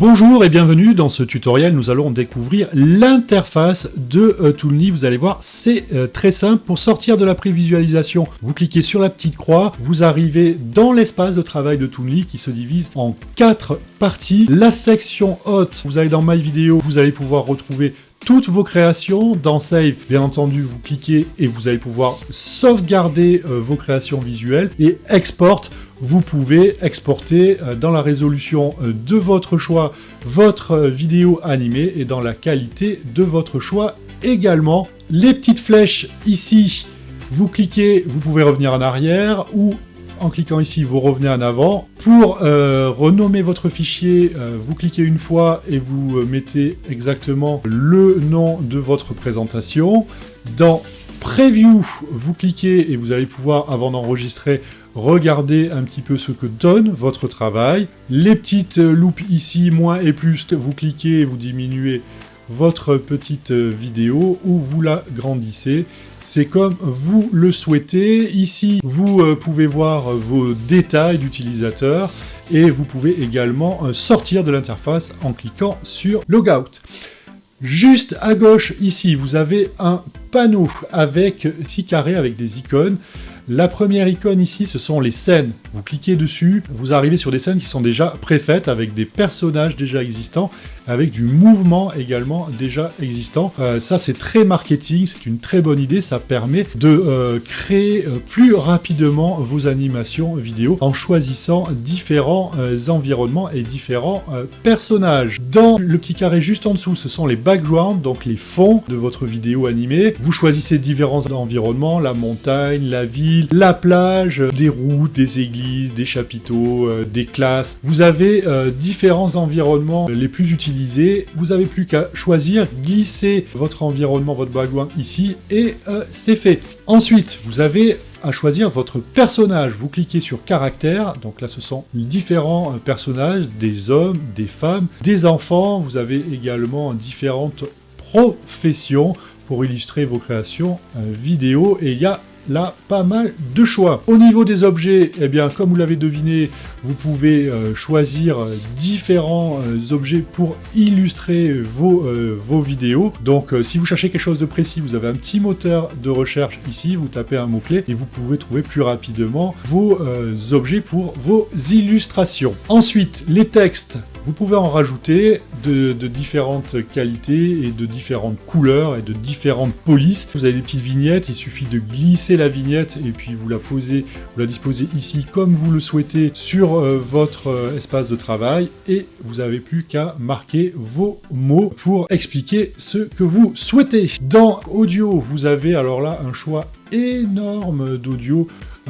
Bonjour et bienvenue dans ce tutoriel, nous allons découvrir l'interface de euh, Toonly. Vous allez voir, c'est euh, très simple. Pour sortir de la prévisualisation, vous cliquez sur la petite croix, vous arrivez dans l'espace de travail de Toonly qui se divise en quatre parties. La section haute, vous allez dans My Video, vous allez pouvoir retrouver toutes vos créations. Dans Save, bien entendu, vous cliquez et vous allez pouvoir sauvegarder euh, vos créations visuelles. Et Export, vous pouvez exporter euh, dans la résolution euh, de votre choix votre vidéo animée et dans la qualité de votre choix également. Les petites flèches ici, vous cliquez, vous pouvez revenir en arrière ou en cliquant ici, vous revenez en avant. Pour euh, renommer votre fichier, euh, vous cliquez une fois et vous euh, mettez exactement le nom de votre présentation. Dans Preview, vous cliquez et vous allez pouvoir, avant d'enregistrer, regarder un petit peu ce que donne votre travail. Les petites loupes ici, moins et plus, vous cliquez et vous diminuez votre petite vidéo ou vous la grandissez c'est comme vous le souhaitez. Ici, vous euh, pouvez voir vos détails d'utilisateurs et vous pouvez également euh, sortir de l'interface en cliquant sur Logout. Juste à gauche, ici, vous avez un panneau avec six carrés avec des icônes. La première icône ici, ce sont les scènes. Vous cliquez dessus, vous arrivez sur des scènes qui sont déjà préfaites, avec des personnages déjà existants, avec du mouvement également déjà existant. Euh, ça, c'est très marketing, c'est une très bonne idée, ça permet de euh, créer euh, plus rapidement vos animations vidéo en choisissant différents environnements et différents personnages. Dans le petit carré juste en dessous, ce sont les backgrounds, donc les fonds de votre vidéo animée. Vous choisissez différents environnements, la montagne, la ville, la plage, des routes, des églises, des chapiteaux, euh, des classes. Vous avez euh, différents environnements les plus utilisés. Vous n'avez plus qu'à choisir, glisser votre environnement, votre background ici, et euh, c'est fait. Ensuite, vous avez à choisir votre personnage. Vous cliquez sur caractère, donc là ce sont différents personnages, des hommes, des femmes, des enfants. Vous avez également différentes professions pour illustrer vos créations vidéo et il y a là pas mal de choix. Au niveau des objets, eh bien comme vous l'avez deviné, vous pouvez euh, choisir euh, différents euh, objets pour illustrer vos, vos vidéos. Donc si vous cherchez quelque chose de précis, vous avez un petit moteur de recherche ici, vous tapez un mot-clé et vous pouvez trouver plus rapidement vos objets pour vos illustrations. Ensuite, les textes, vous pouvez en rajouter de, différentes qualités et de différentes couleurs et de différentes polices. Vous avez des petites vignettes, il suffit de glisser la vignette et puis vous la posez, vous la disposez ici comme vous le souhaitez sur euh, votre euh, espace de travail et vous n'avez plus qu'à marquer vos mots pour expliquer ce que vous souhaitez. Dans audio, vous avez alors là un choix énorme d'audio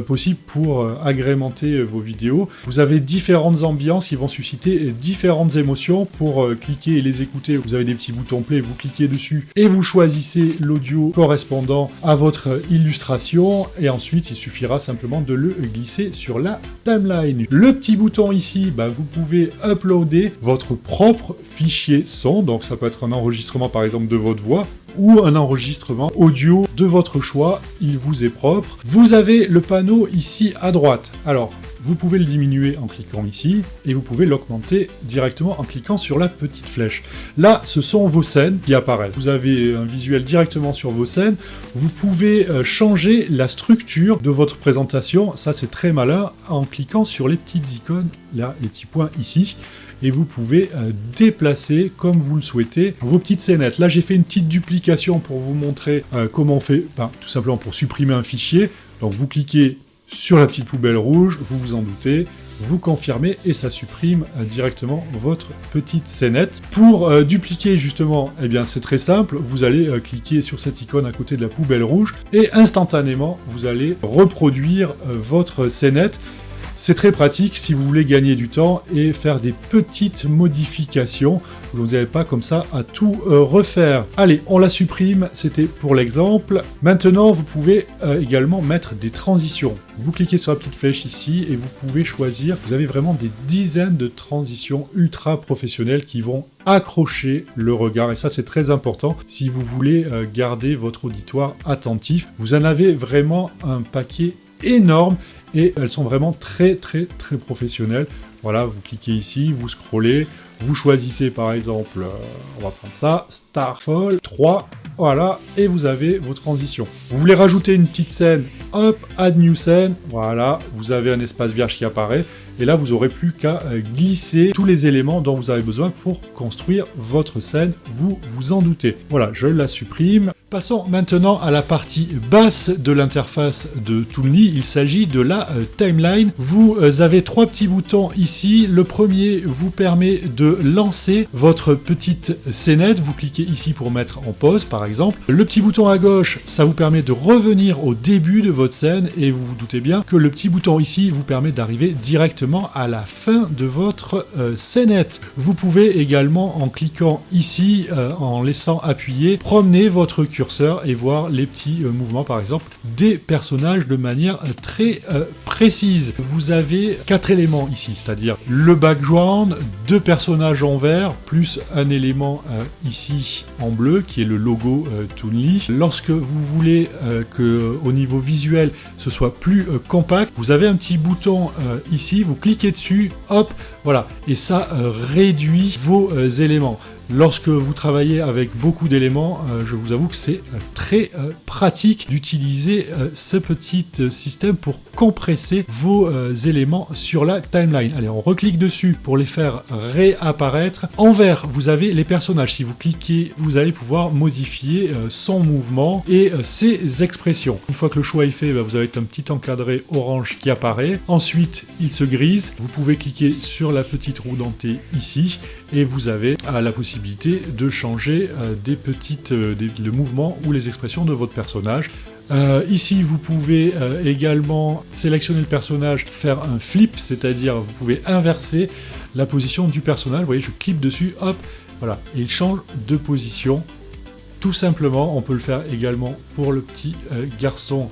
possible pour euh, agrémenter euh, vos vidéos. Vous avez différentes ambiances qui vont susciter différentes émotions. Pour cliquer et les écouter, vous avez des petits boutons play, vous cliquez dessus et vous choisissez l'audio correspondant à votre illustration et ensuite il suffira simplement de le glisser sur la timeline. Le petit bouton ici, bah, vous pouvez uploader votre propre fichier son, donc ça peut être un enregistrement par exemple de votre voix ou un enregistrement audio de votre choix, il vous est propre. Vous avez le panneau ici à droite. Alors, vous pouvez le diminuer en cliquant ici, et vous pouvez l'augmenter directement en cliquant sur la petite flèche. Là, ce sont vos scènes qui apparaissent. Vous avez un visuel directement sur vos scènes. Vous pouvez euh, changer la structure de votre présentation. Ça, c'est très malin en cliquant sur les petites icônes, là, les petits points ici et vous pouvez euh, déplacer comme vous le souhaitez vos petites scénettes. Là j'ai fait une petite duplication pour vous montrer euh, comment on fait, ben, tout simplement pour supprimer un fichier. Donc vous cliquez sur la petite poubelle rouge, vous vous en doutez, vous confirmez et ça supprime euh, directement votre petite scénette. Pour dupliquer justement, eh bien c'est très simple, vous allez cliquer sur cette icône à côté de la poubelle rouge et instantanément vous allez reproduire votre scénette c'est très pratique si vous voulez gagner du temps et faire des petites modifications. Vous n'avez pas comme ça à tout euh, refaire. Allez, on la supprime, c'était pour l'exemple. Maintenant, vous pouvez euh, également mettre des transitions. Vous cliquez sur la petite flèche ici et vous pouvez choisir. Vous avez vraiment des dizaines de transitions ultra professionnelles qui vont accrocher le regard. Et ça, c'est très important si vous voulez euh, garder votre auditoire attentif. Vous en avez vraiment un paquet énorme et elles sont vraiment très très très professionnelles. Voilà, vous cliquez ici, vous scrollez, Vous choisissez par exemple, euh, on va prendre ça, Starfall 3, voilà, et vous avez vos transitions. Vous voulez rajouter une petite scène, hop, add new scène, voilà, vous avez un espace vierge qui apparaît, et là vous aurez plus qu'à euh, glisser tous les éléments dont vous avez besoin pour construire votre scène, vous vous en doutez. Voilà, je la supprime. Passons maintenant à la partie basse de l'interface de Toonly, il s'agit de la euh, timeline. Vous euh, avez trois petits boutons ici, le premier vous permet de lancer votre petite scénette, vous cliquez ici pour mettre en pause par exemple. Le petit bouton à gauche, ça vous permet de revenir au début de votre scène, et vous vous doutez bien que le petit bouton ici vous permet d'arriver directement à la fin de votre euh, scénette. Vous pouvez également, en cliquant ici, en laissant appuyer, promener votre et voir les petits euh, mouvements par exemple des personnages de manière euh, très euh, précise. Vous avez quatre éléments ici, c'est-à-dire le background, deux personnages en vert, plus un élément ici en bleu qui est le logo Toonly. Lorsque vous voulez que au niveau visuel ce soit plus compact, vous avez un petit bouton ici, vous cliquez dessus, hop, voilà, et ça réduit vos éléments. Lorsque vous travaillez avec beaucoup d'éléments, euh, je vous avoue que c'est euh, très euh, pratique d'utiliser ce petit système pour compresser vos éléments sur la timeline. Allez, on reclique dessus pour les faire réapparaître. En vert, vous avez les personnages. Si vous cliquez, vous allez pouvoir modifier son mouvement et ses expressions. Une fois que le choix est fait, bah, vous avez un petit encadré orange qui apparaît. Ensuite, il se grise. Vous pouvez cliquer sur la petite roue dentée ici et vous avez la possibilité de changer euh, des petites, euh, le mouvement ou les expressions de votre personnage. Euh, ici, vous pouvez également sélectionner le personnage, faire un flip, c'est-à-dire vous pouvez inverser la position du personnage. Vous voyez, je clique dessus, hop, voilà, et il change de position. Tout simplement, on peut le faire également pour le petit garçon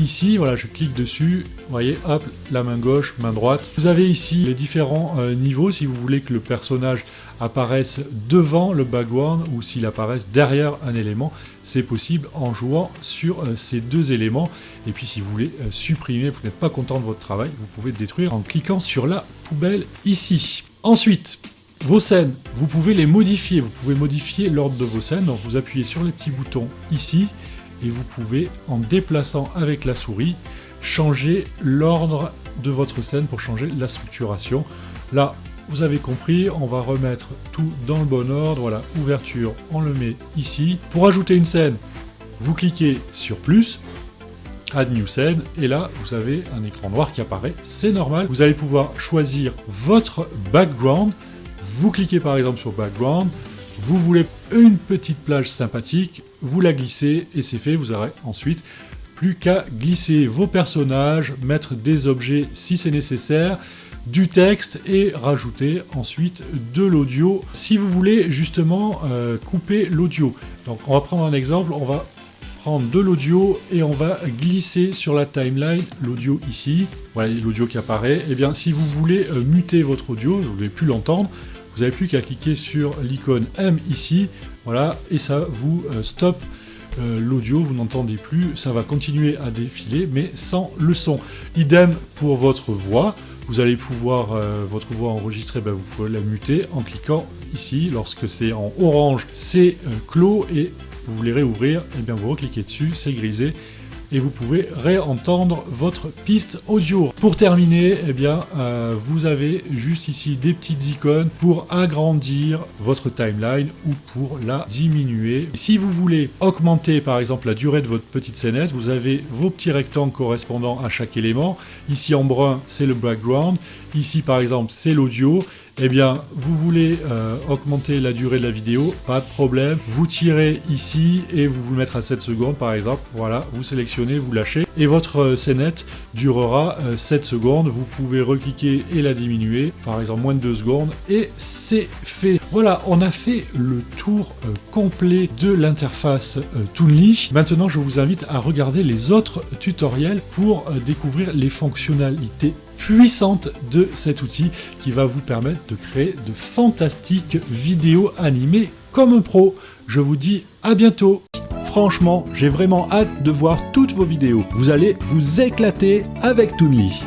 Ici, voilà, je clique dessus, vous voyez, hop, la main gauche, main droite. Vous avez ici les différents euh, niveaux, si vous voulez que le personnage apparaisse devant le background ou s'il apparaisse derrière un élément, c'est possible en jouant sur euh, ces deux éléments. Et puis si vous voulez euh, supprimer, vous n'êtes pas content de votre travail, vous pouvez détruire en cliquant sur la poubelle ici. Ensuite, vos scènes, vous pouvez les modifier, vous pouvez modifier l'ordre de vos scènes, donc vous appuyez sur les petits boutons ici, et vous pouvez, en déplaçant avec la souris, changer l'ordre de votre scène pour changer la structuration. Là, vous avez compris, on va remettre tout dans le bon ordre. Voilà, ouverture, on le met ici. Pour ajouter une scène, vous cliquez sur plus, Add New Scene, et là, vous avez un écran noir qui apparaît. C'est normal. Vous allez pouvoir choisir votre background. Vous cliquez par exemple sur Background, vous voulez une petite plage sympathique, vous la glissez et c'est fait, vous aurez ensuite plus qu'à glisser vos personnages, mettre des objets si c'est nécessaire, du texte et rajouter ensuite de l'audio si vous voulez justement euh, couper l'audio. Donc on va prendre un exemple, on va prendre de l'audio et on va glisser sur la timeline l'audio ici. Voilà l'audio qui apparaît. Et eh bien si vous voulez euh, muter votre audio, vous ne voulez plus l'entendre, vous n'avez plus qu'à cliquer sur l'icône M ici, voilà, et ça vous euh, stoppe euh, l'audio, vous n'entendez plus, ça va continuer à défiler, mais sans le son. Idem pour votre voix, vous allez pouvoir, euh, votre voix enregistrée, ben, vous pouvez la muter en cliquant ici, lorsque c'est en orange, c'est clos, et vous voulez réouvrir, et eh bien vous recliquez dessus, c'est grisé, et vous pouvez réentendre votre piste audio. Pour terminer, eh bien, euh, vous avez juste ici des petites icônes pour agrandir votre timeline ou pour la diminuer. Si vous voulez augmenter par exemple la durée de votre petite scénette, vous avez vos petits rectangles correspondant à chaque élément. Ici en brun, c'est le background. Ici par exemple, c'est l'audio eh bien, vous voulez euh, augmenter la durée de la vidéo, pas de problème. Vous tirez ici et vous vous mettre à 7 secondes par exemple. Voilà, vous sélectionnez, vous lâchez. Et votre euh, scénette durera 7 euh, secondes. Vous pouvez recliquer et la diminuer, par exemple moins de 2 secondes. Et c'est fait. Voilà, on a fait le tour complet de l'interface Toonly. Maintenant, je vous invite à regarder les autres tutoriels pour découvrir les fonctionnalités puissante de cet outil qui va vous permettre de créer de fantastiques vidéos animées comme un pro. Je vous dis à bientôt Franchement, j'ai vraiment hâte de voir toutes vos vidéos. Vous allez vous éclater avec Toonly.